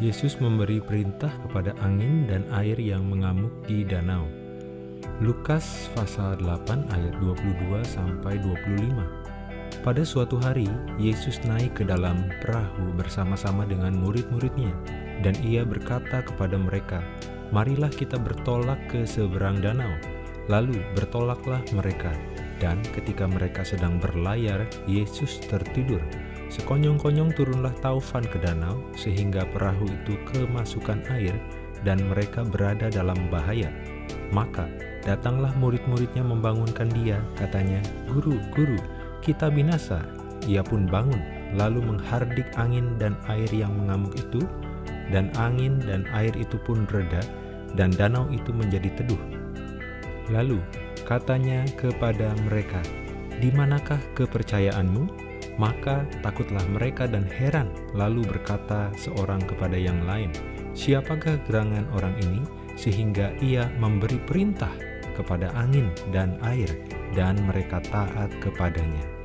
Yesus memberi perintah kepada angin dan air yang mengamuk di danau. Lukas pasal 8 ayat 22 sampai 25. Pada suatu hari, Yesus naik ke dalam perahu bersama-sama dengan murid-muridnya, dan ia berkata kepada mereka, Marilah kita bertolak ke seberang danau. Lalu bertolaklah mereka, dan ketika mereka sedang berlayar, Yesus tertidur. Sekonyong-konyong turunlah taufan ke danau, sehingga perahu itu kemasukan air, dan mereka berada dalam bahaya. Maka datanglah murid-muridnya membangunkan dia, katanya, Guru, Guru, kita binasa. Ia pun bangun, lalu menghardik angin dan air yang mengamuk itu, dan angin dan air itu pun reda, dan danau itu menjadi teduh. Lalu katanya kepada mereka, Di manakah kepercayaanmu? Maka takutlah mereka dan heran, lalu berkata seorang kepada yang lain, Siapakah gerangan orang ini, sehingga ia memberi perintah kepada angin dan air, dan mereka taat kepadanya.